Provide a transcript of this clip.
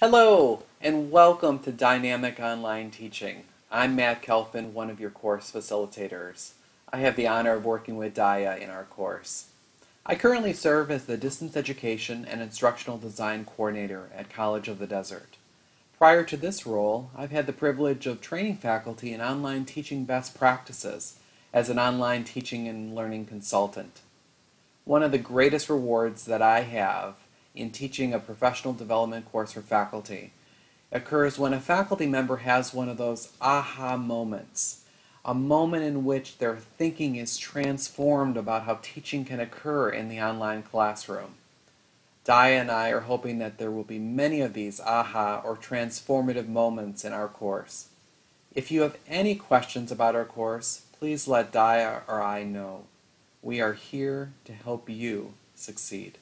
Hello, and welcome to Dynamic Online Teaching. I'm Matt Kelfin, one of your course facilitators. I have the honor of working with Daya in our course. I currently serve as the Distance Education and Instructional Design Coordinator at College of the Desert. Prior to this role, I've had the privilege of training faculty in online teaching best practices as an online teaching and learning consultant. One of the greatest rewards that I have in teaching a professional development course for faculty occurs when a faculty member has one of those aha moments, a moment in which their thinking is transformed about how teaching can occur in the online classroom. Dia and I are hoping that there will be many of these aha or transformative moments in our course. If you have any questions about our course, please let Dia or I know. We are here to help you succeed.